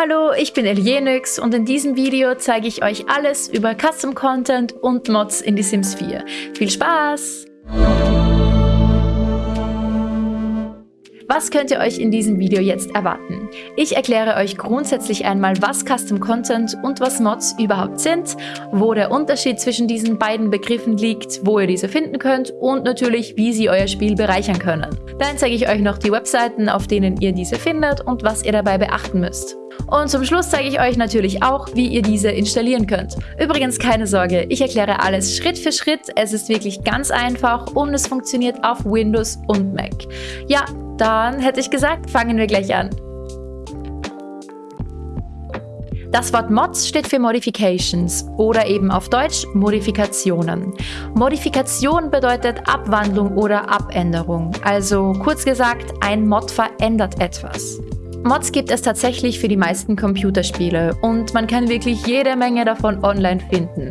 Hallo, ich bin Elienix und in diesem Video zeige ich euch alles über Custom Content und Mods in die Sims 4. Viel Spaß! Was könnt ihr euch in diesem Video jetzt erwarten? Ich erkläre euch grundsätzlich einmal, was Custom Content und was Mods überhaupt sind, wo der Unterschied zwischen diesen beiden Begriffen liegt, wo ihr diese finden könnt und natürlich, wie sie euer Spiel bereichern können. Dann zeige ich euch noch die Webseiten, auf denen ihr diese findet und was ihr dabei beachten müsst. Und zum Schluss zeige ich euch natürlich auch, wie ihr diese installieren könnt. Übrigens keine Sorge, ich erkläre alles Schritt für Schritt. Es ist wirklich ganz einfach und es funktioniert auf Windows und Mac. Ja, dann hätte ich gesagt, fangen wir gleich an. Das Wort Mods steht für Modifications oder eben auf Deutsch Modifikationen. Modifikation bedeutet Abwandlung oder Abänderung. Also kurz gesagt, ein Mod verändert etwas. Mods gibt es tatsächlich für die meisten Computerspiele und man kann wirklich jede Menge davon online finden.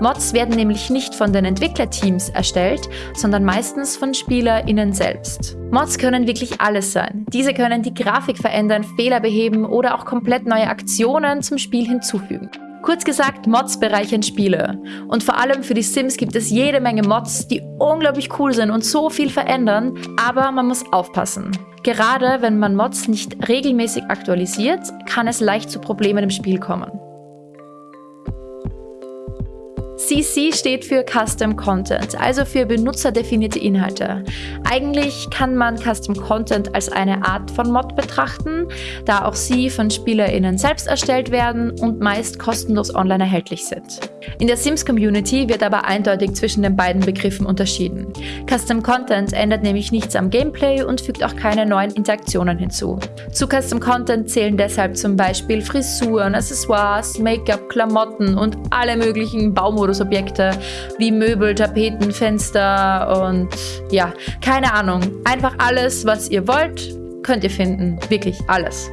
Mods werden nämlich nicht von den Entwicklerteams erstellt, sondern meistens von SpielerInnen selbst. Mods können wirklich alles sein. Diese können die Grafik verändern, Fehler beheben oder auch komplett neue Aktionen zum Spiel hinzufügen. Kurz gesagt, Mods bereichern Spiele. Und vor allem für die Sims gibt es jede Menge Mods, die unglaublich cool sind und so viel verändern, aber man muss aufpassen. Gerade wenn man Mods nicht regelmäßig aktualisiert, kann es leicht zu Problemen im Spiel kommen. CC steht für Custom Content, also für benutzerdefinierte Inhalte. Eigentlich kann man Custom Content als eine Art von Mod betrachten, da auch sie von SpielerInnen selbst erstellt werden und meist kostenlos online erhältlich sind. In der Sims-Community wird aber eindeutig zwischen den beiden Begriffen unterschieden. Custom Content ändert nämlich nichts am Gameplay und fügt auch keine neuen Interaktionen hinzu. Zu Custom Content zählen deshalb zum Beispiel Frisuren, Accessoires, Make-up, Klamotten und alle möglichen Baumodus Luxusobjekte wie Möbel, Tapeten, Fenster und ja, keine Ahnung. Einfach alles, was ihr wollt, könnt ihr finden. Wirklich alles.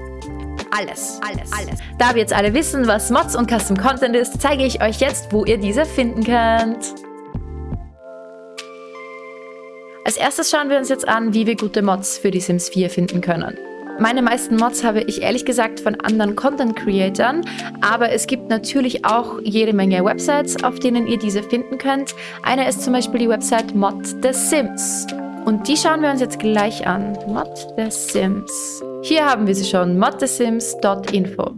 Alles, alles, alles. Da wir jetzt alle wissen, was Mods und Custom Content ist, zeige ich euch jetzt, wo ihr diese finden könnt. Als erstes schauen wir uns jetzt an, wie wir gute Mods für die Sims 4 finden können. Meine meisten Mods habe ich ehrlich gesagt von anderen Content-Creatern, aber es gibt natürlich auch jede Menge Websites, auf denen ihr diese finden könnt. Eine ist zum Beispiel die Website Mod The Sims. Und die schauen wir uns jetzt gleich an. Mod The Sims. Hier haben wir sie schon, modthesims.info.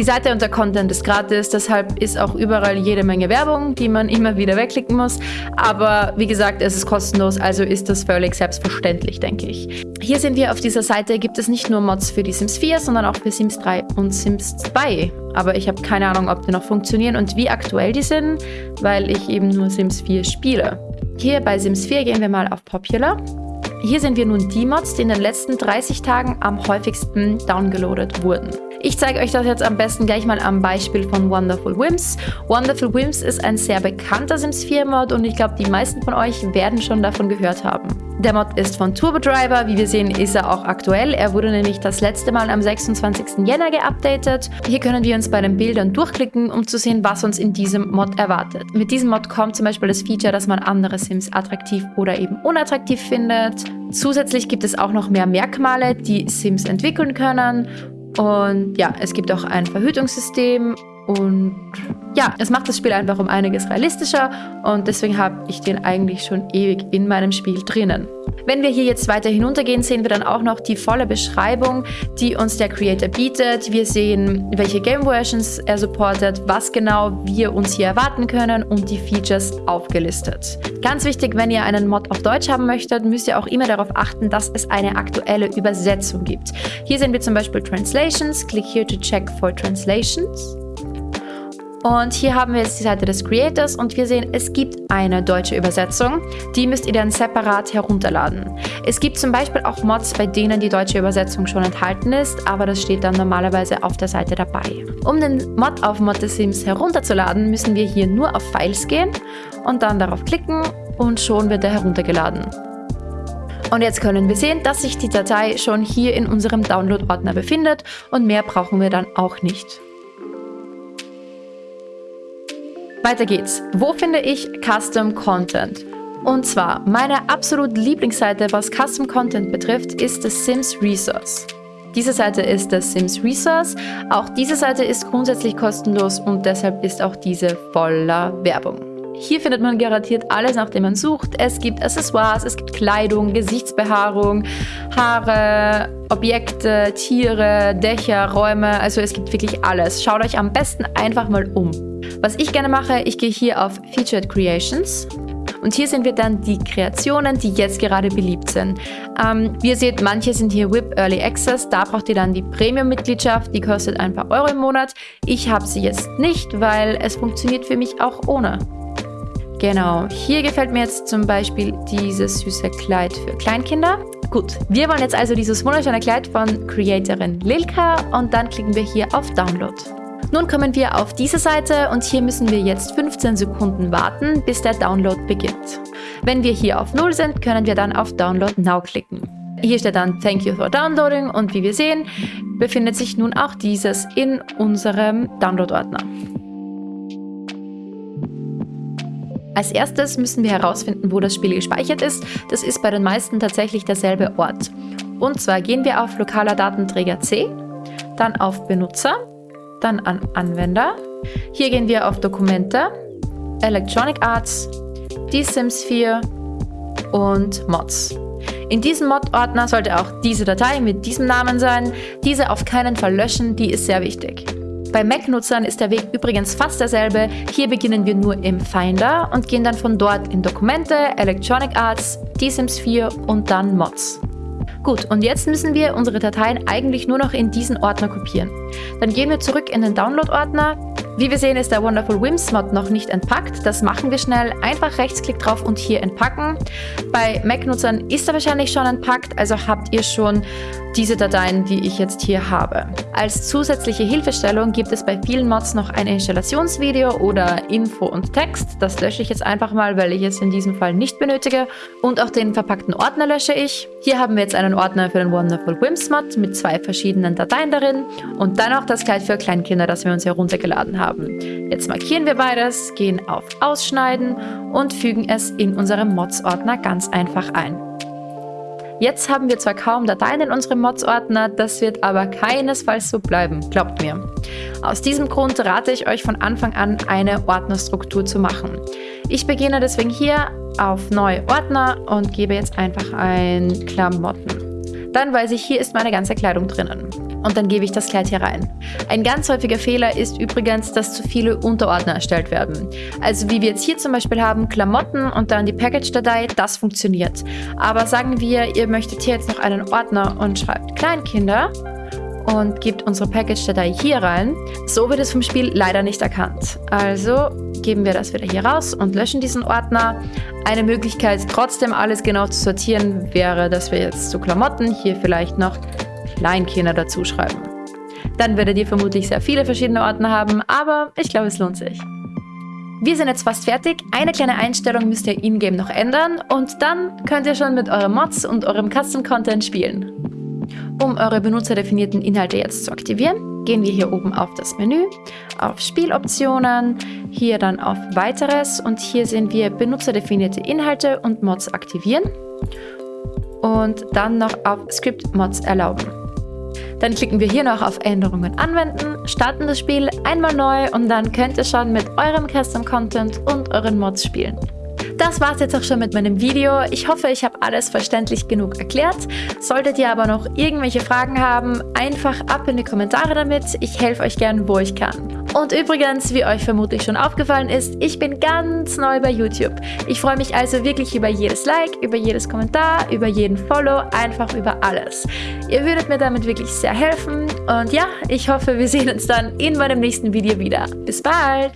Die Seite und der Content ist gratis, deshalb ist auch überall jede Menge Werbung, die man immer wieder wegklicken muss. Aber wie gesagt, es ist kostenlos, also ist das völlig selbstverständlich, denke ich. Hier sehen wir auf dieser Seite, gibt es nicht nur Mods für die Sims 4, sondern auch für Sims 3 und Sims 2. Aber ich habe keine Ahnung, ob die noch funktionieren und wie aktuell die sind, weil ich eben nur Sims 4 spiele. Hier bei Sims 4 gehen wir mal auf Popular. Hier sehen wir nun die Mods, die in den letzten 30 Tagen am häufigsten downgeloadet wurden. Ich zeige euch das jetzt am besten gleich mal am Beispiel von Wonderful Whims. Wonderful Whims ist ein sehr bekannter Sims 4 Mod und ich glaube, die meisten von euch werden schon davon gehört haben. Der Mod ist von Turbo Driver, wie wir sehen ist er auch aktuell. Er wurde nämlich das letzte Mal am 26. Jänner geupdatet. Hier können wir uns bei den Bildern durchklicken, um zu sehen, was uns in diesem Mod erwartet. Mit diesem Mod kommt zum Beispiel das Feature, dass man andere Sims attraktiv oder eben unattraktiv findet. Zusätzlich gibt es auch noch mehr Merkmale, die Sims entwickeln können. Und ja, es gibt auch ein Verhütungssystem und ja, es macht das Spiel einfach um einiges realistischer und deswegen habe ich den eigentlich schon ewig in meinem Spiel drinnen. Wenn wir hier jetzt weiter hinuntergehen, sehen wir dann auch noch die volle Beschreibung, die uns der Creator bietet. Wir sehen, welche Game Versions er supportet, was genau wir uns hier erwarten können und die Features aufgelistet. Ganz wichtig, wenn ihr einen Mod auf Deutsch haben möchtet, müsst ihr auch immer darauf achten, dass es eine aktuelle Übersetzung gibt. Hier sehen wir zum Beispiel Translations. Click here to check for translations. Und hier haben wir jetzt die Seite des Creators und wir sehen, es gibt eine deutsche Übersetzung. Die müsst ihr dann separat herunterladen. Es gibt zum Beispiel auch Mods, bei denen die deutsche Übersetzung schon enthalten ist, aber das steht dann normalerweise auf der Seite dabei. Um den Mod auf Mod Sims herunterzuladen, müssen wir hier nur auf Files gehen und dann darauf klicken und schon wird er heruntergeladen. Und jetzt können wir sehen, dass sich die Datei schon hier in unserem Download-Ordner befindet und mehr brauchen wir dann auch nicht. Weiter geht's. Wo finde ich Custom Content? Und zwar, meine absolut Lieblingsseite, was Custom Content betrifft, ist das Sims Resource. Diese Seite ist das Sims Resource. Auch diese Seite ist grundsätzlich kostenlos und deshalb ist auch diese voller Werbung. Hier findet man garantiert alles, nach dem man sucht. Es gibt Accessoires, es gibt Kleidung, Gesichtsbehaarung, Haare, Objekte, Tiere, Dächer, Räume. Also es gibt wirklich alles. Schaut euch am besten einfach mal um. Was ich gerne mache, ich gehe hier auf Featured Creations und hier sehen wir dann die Kreationen, die jetzt gerade beliebt sind. Ähm, wie ihr seht, manche sind hier WIP Early Access. Da braucht ihr dann die Premium-Mitgliedschaft. Die kostet ein paar Euro im Monat. Ich habe sie jetzt nicht, weil es funktioniert für mich auch ohne. Genau, hier gefällt mir jetzt zum Beispiel dieses süße Kleid für Kleinkinder. Gut, wir wollen jetzt also dieses wunderschöne Kleid von Creatorin Lilka und dann klicken wir hier auf Download. Nun kommen wir auf diese Seite und hier müssen wir jetzt 15 Sekunden warten, bis der Download beginnt. Wenn wir hier auf 0 sind, können wir dann auf Download Now klicken. Hier steht dann Thank you for downloading und wie wir sehen, befindet sich nun auch dieses in unserem Download-Ordner. Als erstes müssen wir herausfinden, wo das Spiel gespeichert ist. Das ist bei den meisten tatsächlich derselbe Ort. Und zwar gehen wir auf lokaler Datenträger C, dann auf Benutzer, dann an Anwender. Hier gehen wir auf Dokumente, Electronic Arts, die Sims 4 und Mods. In diesem Mod-Ordner sollte auch diese Datei mit diesem Namen sein. Diese auf keinen Fall löschen, die ist sehr wichtig. Bei Mac-Nutzern ist der Weg übrigens fast derselbe. Hier beginnen wir nur im Finder und gehen dann von dort in Dokumente, Electronic Arts, DSims 4 und dann Mods. Gut, und jetzt müssen wir unsere Dateien eigentlich nur noch in diesen Ordner kopieren. Dann gehen wir zurück in den Download-Ordner. Wie wir sehen, ist der Wonderful Whims Mod noch nicht entpackt. Das machen wir schnell. Einfach Rechtsklick drauf und hier entpacken. Bei Mac-Nutzern ist er wahrscheinlich schon entpackt, also habt ihr schon diese Dateien, die ich jetzt hier habe. Als zusätzliche Hilfestellung gibt es bei vielen Mods noch ein Installationsvideo oder Info und Text. Das lösche ich jetzt einfach mal, weil ich es in diesem Fall nicht benötige. Und auch den verpackten Ordner lösche ich. Hier haben wir jetzt einen Ordner für den Wonderful Whims Mod mit zwei verschiedenen Dateien darin und dann auch das Kleid für Kleinkinder, das wir uns heruntergeladen haben. Jetzt markieren wir beides, gehen auf Ausschneiden und fügen es in unserem Mods-Ordner ganz einfach ein. Jetzt haben wir zwar kaum Dateien in unserem Mods-Ordner, das wird aber keinesfalls so bleiben, glaubt mir. Aus diesem Grund rate ich euch von Anfang an, eine Ordnerstruktur zu machen. Ich beginne deswegen hier auf Neue Ordner und gebe jetzt einfach ein Klamotten. Dann weiß ich, hier ist meine ganze Kleidung drinnen. Und dann gebe ich das Kleid hier rein. Ein ganz häufiger Fehler ist übrigens, dass zu viele Unterordner erstellt werden. Also wie wir jetzt hier zum Beispiel haben, Klamotten und dann die Package-Datei, das funktioniert. Aber sagen wir, ihr möchtet hier jetzt noch einen Ordner und schreibt Kleinkinder und gebt unsere Package-Datei hier rein. So wird es vom Spiel leider nicht erkannt. Also geben wir das wieder hier raus und löschen diesen Ordner. Eine Möglichkeit, trotzdem alles genau zu sortieren, wäre, dass wir jetzt zu Klamotten hier vielleicht noch Kleinkinder dazu schreiben. Dann werdet ihr vermutlich sehr viele verschiedene Ordner haben, aber ich glaube, es lohnt sich. Wir sind jetzt fast fertig. Eine kleine Einstellung müsst ihr in-game noch ändern und dann könnt ihr schon mit euren Mods und eurem Custom-Content spielen. Um eure benutzerdefinierten Inhalte jetzt zu aktivieren, gehen wir hier oben auf das Menü, auf Spieloptionen, hier dann auf Weiteres und hier sehen wir benutzerdefinierte Inhalte und Mods aktivieren und dann noch auf Script Mods erlauben. Dann klicken wir hier noch auf Änderungen anwenden, starten das Spiel einmal neu und dann könnt ihr schon mit eurem Custom Content und euren Mods spielen. Das war's jetzt auch schon mit meinem Video. Ich hoffe, ich habe alles verständlich genug erklärt. Solltet ihr aber noch irgendwelche Fragen haben, einfach ab in die Kommentare damit. Ich helfe euch gern, wo ich kann. Und übrigens, wie euch vermutlich schon aufgefallen ist, ich bin ganz neu bei YouTube. Ich freue mich also wirklich über jedes Like, über jedes Kommentar, über jeden Follow, einfach über alles. Ihr würdet mir damit wirklich sehr helfen. Und ja, ich hoffe, wir sehen uns dann in meinem nächsten Video wieder. Bis bald!